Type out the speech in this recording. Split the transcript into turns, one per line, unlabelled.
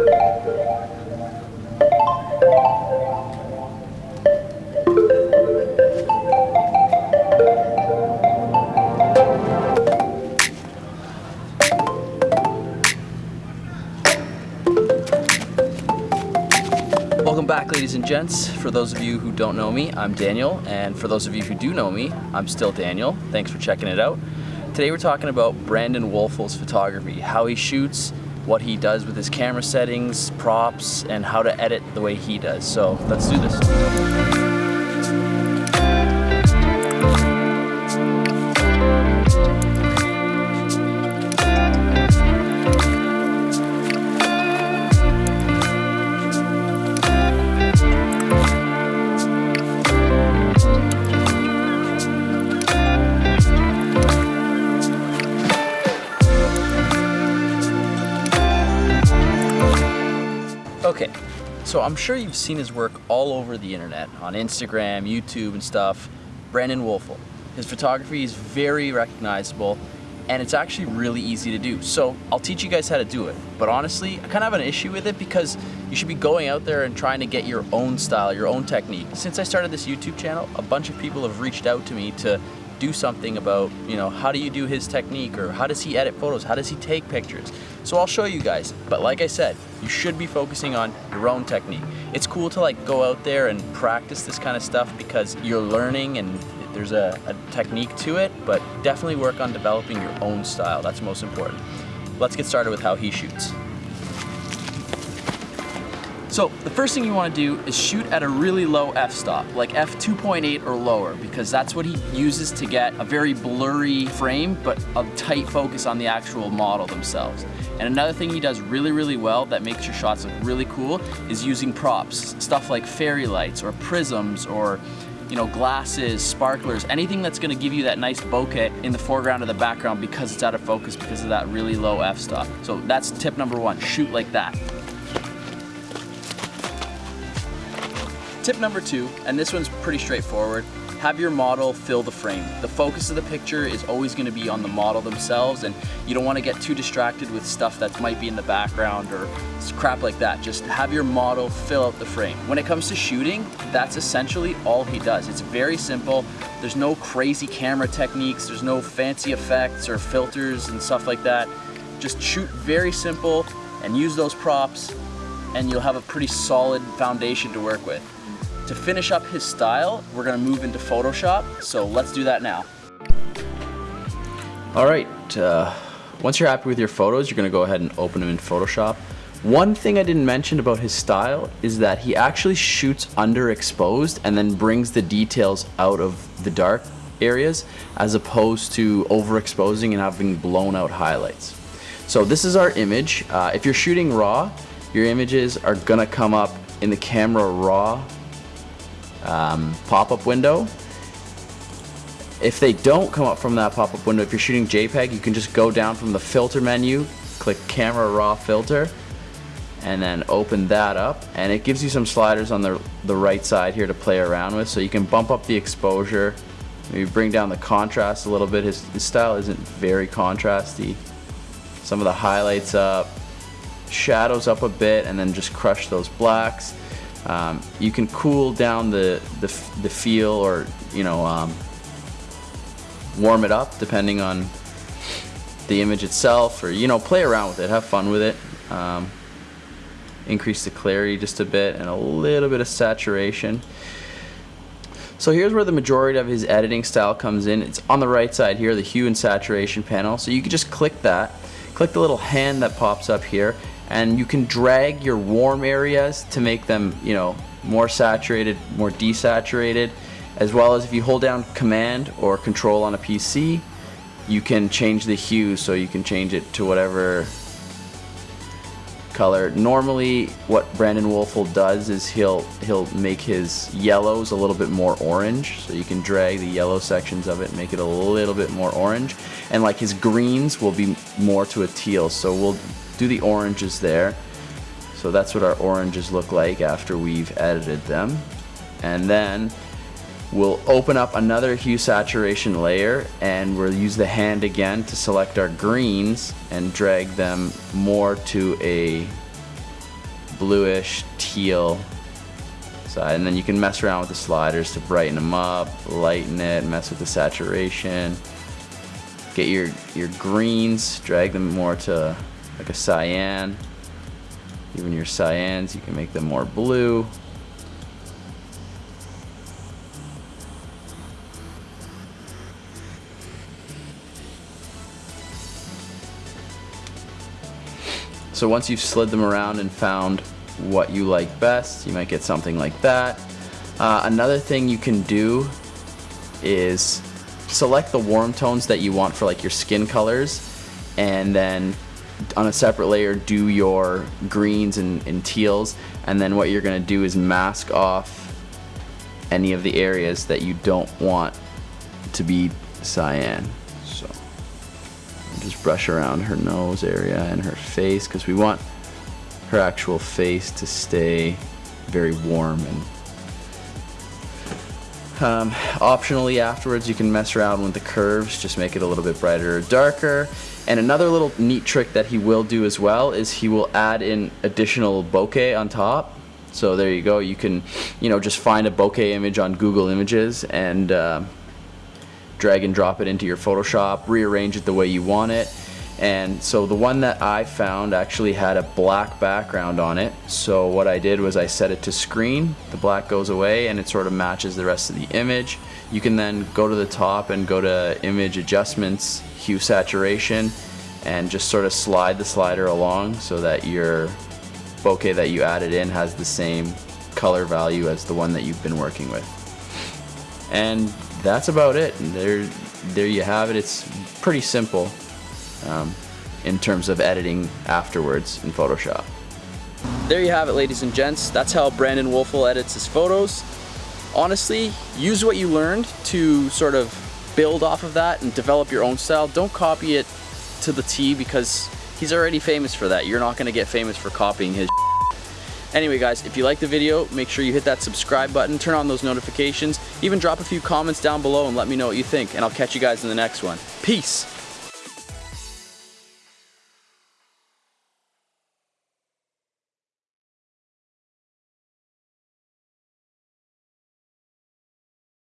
Welcome back ladies and gents. For those of you who don't know me, I'm Daniel, and for those of you who do know me, I'm still Daniel. Thanks for checking it out. Today we're talking about Brandon Woelfel's photography, how he shoots, what he does with his camera settings, props, and how to edit the way he does. So let's do this. Okay, so I'm sure you've seen his work all over the internet, on Instagram, YouTube and stuff. Brandon Woelfel. His photography is very recognizable and it's actually really easy to do. So I'll teach you guys how to do it. But honestly, I kind of have an issue with it because you should be going out there and trying to get your own style, your own technique. Since I started this YouTube channel, a bunch of people have reached out to me to do something about, you know, how do you do his technique or how does he edit photos? How does he take pictures? So I'll show you guys. But like I said, you should be focusing on your own technique. It's cool to like go out there and practice this kind of stuff because you're learning and there's a, a technique to it, but definitely work on developing your own style. That's most important. Let's get started with how he shoots. So the first thing you want to do is shoot at a really low f-stop, like f2.8 or lower, because that's what he uses to get a very blurry frame, but a tight focus on the actual model themselves. And another thing he does really, really well that makes your shots look really cool is using props, stuff like fairy lights or prisms or you know, glasses, sparklers, anything that's gonna give you that nice bokeh in the foreground or the background because it's out of focus because of that really low f-stop. So that's tip number one, shoot like that. Tip number two, and this one's pretty straightforward, have your model fill the frame. The focus of the picture is always gonna be on the model themselves and you don't wanna get too distracted with stuff that might be in the background or crap like that. Just have your model fill out the frame. When it comes to shooting, that's essentially all he does. It's very simple. There's no crazy camera techniques. There's no fancy effects or filters and stuff like that. Just shoot very simple and use those props and you'll have a pretty solid foundation to work with. To finish up his style, we're gonna move into Photoshop, so let's do that now. All right, uh, once you're happy with your photos, you're gonna go ahead and open them in Photoshop. One thing I didn't mention about his style is that he actually shoots underexposed and then brings the details out of the dark areas as opposed to overexposing and having blown out highlights. So this is our image. Uh, if you're shooting raw, your images are gonna come up in the camera raw um, pop-up window. If they don't come up from that pop-up window, if you're shooting JPEG, you can just go down from the filter menu, click camera raw filter, and then open that up. And it gives you some sliders on the, the right side here to play around with. So you can bump up the exposure, maybe bring down the contrast a little bit. His, his style isn't very contrasty. Some of the highlights up, shadows up a bit, and then just crush those blacks. Um, you can cool down the, the, the feel or, you know, um, warm it up depending on the image itself or, you know, play around with it, have fun with it. Um, increase the clarity just a bit and a little bit of saturation. So here's where the majority of his editing style comes in. It's on the right side here, the hue and saturation panel. So you can just click that, click the little hand that pops up here, and you can drag your warm areas to make them you know more saturated more desaturated as well as if you hold down command or control on a PC you can change the hue so you can change it to whatever color. Normally what Brandon Woelfel does is he'll he'll make his yellows a little bit more orange so you can drag the yellow sections of it and make it a little bit more orange. And like his greens will be more to a teal so we'll do the oranges there. So that's what our oranges look like after we've edited them. And then we'll open up another hue saturation layer and we'll use the hand again to select our greens and drag them more to a bluish teal side. And then you can mess around with the sliders to brighten them up, lighten it, mess with the saturation. Get your, your greens, drag them more to like a cyan. Even your cyans, you can make them more blue. So once you've slid them around and found what you like best, you might get something like that. Uh, another thing you can do is select the warm tones that you want for like your skin colors and then on a separate layer do your greens and, and teals and then what you're going to do is mask off any of the areas that you don't want to be cyan so just brush around her nose area and her face because we want her actual face to stay very warm and um, optionally afterwards you can mess around with the curves, just make it a little bit brighter or darker. And another little neat trick that he will do as well is he will add in additional bokeh on top. So there you go, you can you know just find a bokeh image on Google Images and uh, drag and drop it into your Photoshop, rearrange it the way you want it and so the one that I found actually had a black background on it. So what I did was I set it to screen, the black goes away and it sort of matches the rest of the image. You can then go to the top and go to image adjustments, hue saturation, and just sort of slide the slider along so that your bokeh that you added in has the same color value as the one that you've been working with. And that's about it. There, there you have it. It's pretty simple um, in terms of editing afterwards in Photoshop. There you have it ladies and gents. That's how Brandon Woelfel edits his photos. Honestly, use what you learned to sort of build off of that and develop your own style. Don't copy it to the T because he's already famous for that. You're not gonna get famous for copying his Anyway guys, if you like the video, make sure you hit that subscribe button, turn on those notifications, even drop a few comments down below and let me know what you think, and I'll catch you guys in the next one. Peace!